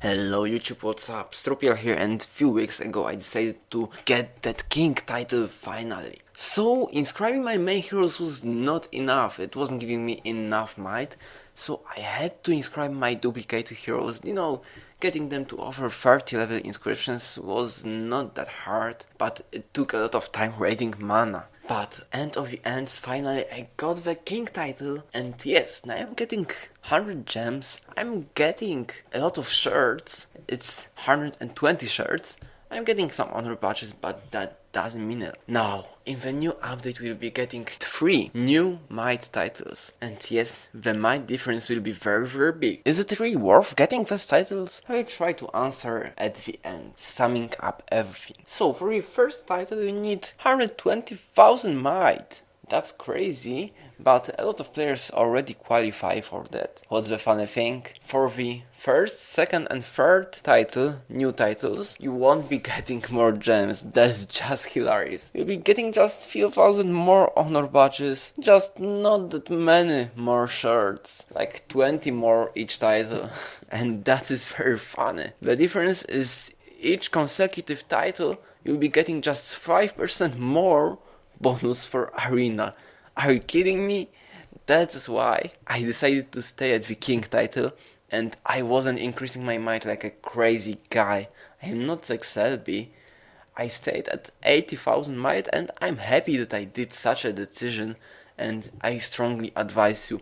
Hello YouTube, what's up? Stropiel here and a few weeks ago I decided to get that king title finally. So inscribing my main heroes was not enough, it wasn't giving me enough might, so I had to inscribe my duplicated heroes, you know, getting them to over 30 level inscriptions was not that hard, but it took a lot of time raiding mana. But end of the ends, finally I got the king title and yes, now I'm getting 100 gems, I'm getting a lot of shirts, it's 120 shirts, I'm getting some honor badges but that doesn't mean it. Now, in the new update we'll be getting 3 new might titles. And yes, the might difference will be very very big. Is it really worth getting these titles? I will try to answer at the end, summing up everything. So for your first title you need 120,000 might. That's crazy, but a lot of players already qualify for that. What's the funny thing? For the first, second and third title, new titles, you won't be getting more gems. That's just hilarious. You'll be getting just few thousand more honor badges, just not that many more shirts, like 20 more each title. and that is very funny. The difference is each consecutive title, you'll be getting just 5% more bonus for arena. Are you kidding me? That's why I decided to stay at the king title and I wasn't increasing my might like a crazy guy. I am not Zach Selby. I stayed at 80,000 might and I'm happy that I did such a decision and I strongly advise you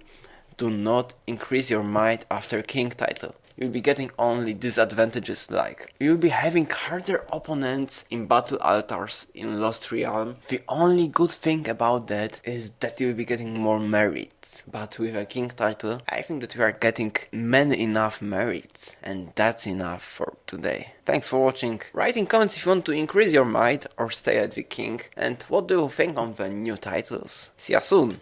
do not increase your might after king title you'll be getting only disadvantages like you'll be having harder opponents in battle altars in Lost Realm. The only good thing about that is that you'll be getting more merits. But with a king title, I think that we are getting many enough merits and that's enough for today. Thanks for watching. Write in comments if you want to increase your might or stay at the king and what do you think on the new titles. See ya soon!